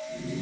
you